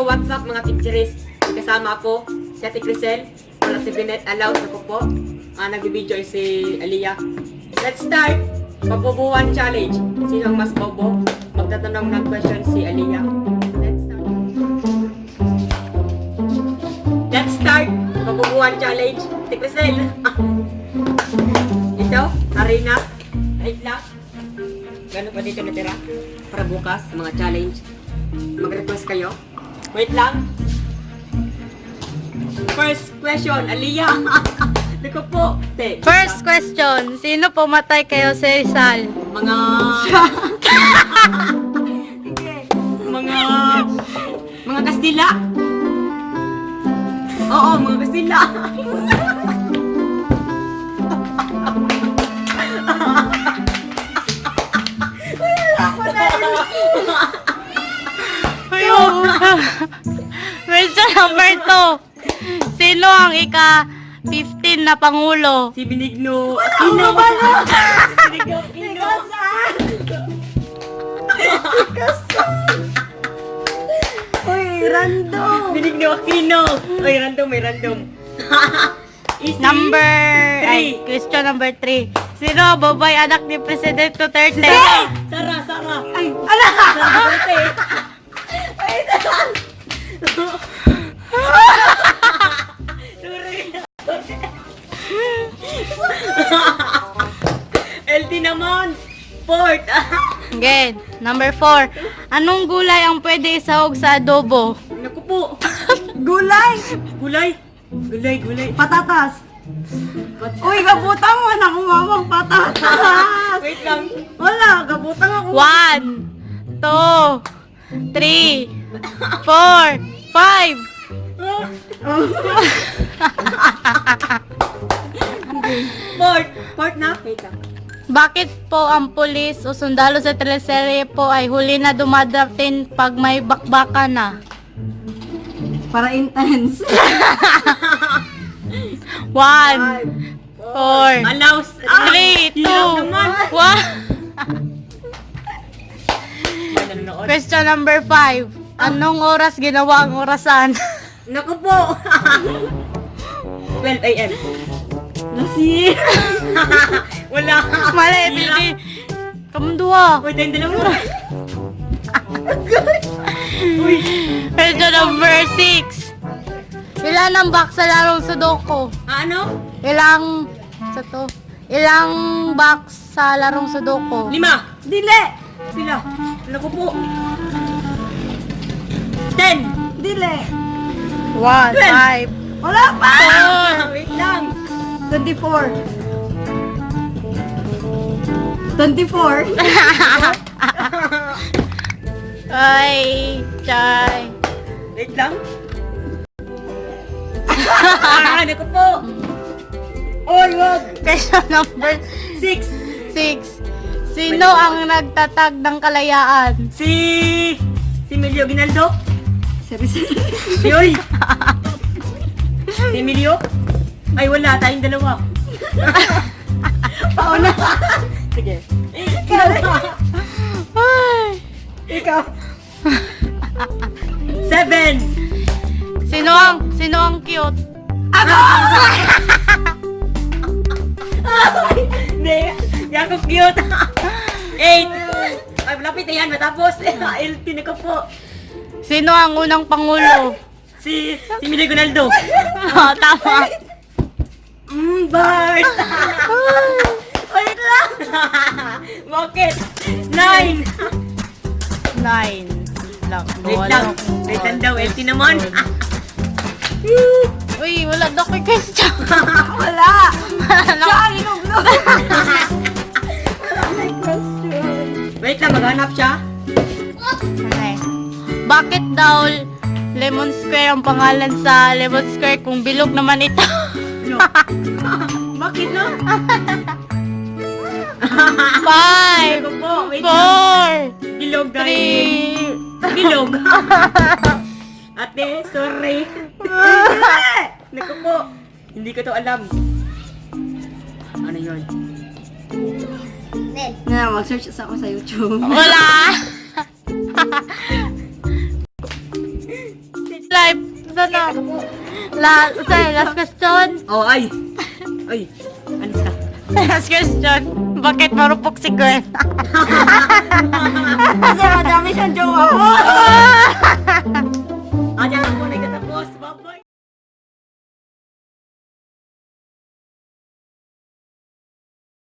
Yo, what's up mga teachers? Kasama ako, si Ate Crisel, wala si Binet Alaw, ako po. Ah, nagbibideo ay si Aliyah. Let's start! Pabubuhan challenge. Sino ang mas bobo? Magtatanong ng question si Aliyah. Let's start. Let's start! Pabubuhan challenge. Ate Crisel. Ito, Arena. Right lang. Gano'n pa dito natira? Para bukas, mga challenge. Mag-request kayo. Wait lang. First question, Aliyah. Dito po. Te, First question, sino pumatay kayo sa Rizal? Mga... mga... Mga Kastila. Oo, mga Kastila. number 2. Sino ang ika 15 na pangulo? Si Benigno Aquino. Benigno Aquino. Uy, random! Benigno Aquino. Ay, random, may random. Number Three. ay, question number 3. Sino babae anak ni President Duterte? Sara, Sara. Ay, ala! Sara Duterte. Wait! LT naman. Port. Again, number 4. Anong gulay ang pwede isahog sa adobo? Naku po. Gulay! Gulay. Gulay, gulay. Patatas! Uy, gabutang mo na kumamang patatas! Wait lang. Wala, gabutang ako. 1 2 3 4 5 Port. Port na. Wait lang. Bakit po ang pulis o sundalo sa teleserye po ay huli na dumadating pag may bakbaka na? Para intense. One, four, Alaus. three, two, Hilaw naman. one. Question number five. Anong oras ginawa ang orasan? Naku po! 12 a.m. Nasi! Wala! Mala, baby! Kamdua! Uy, tayong dalawa! Uy! Ito number 6! Ilan ang box sa larong Sudoku? Ah, ano? Ilang... Sa to? Ilang box sa larong Sudoku? Lima! Dili! Sila! Naku po! Ten! Dili! 1, 5, Wala pa! Wait lang. 24. 24. Ay, chay. Wait lang. ah, ano ko po? Oy, wag! Question number 6. 6. Sino ang nagtatag ng kalayaan? Si... Si Emilio Ginaldo? Seriously? Si Oy. si Emilio. Ay, wala. Tayong dalawa. Pauna! Sige. Ay. Ikaw! Seven. Sino ang, sino ang cute? Hindi. Hindi ako cute. Eight. Ay, malapit na yan. Matapos. LT na ko po. Sino ang unang pangulo? Si... Si Emilio Ginaldo. oh, tama. Mm, Bart. Wait lang. Bakit? Nine. Nine. Lang. Wait lang. Wait lang daw. LT naman. Uy, wala daw kay question. Wala! Bakit daw Lemon Square ang pangalan sa Lemon Square kung bilog naman ito? Bakit no? Five, four, Bilog three. Bilog. Ate, sorry. Naku po. Hindi ko to alam. Ano yun? Na, mag-search sa ako sa YouTube. Wala. Life. Sana. La, sorry, last question. Oh, ay! Ay! Alis ka. Last question. Bakit marupok si Gwen? Kasi madami siyang jowa mo.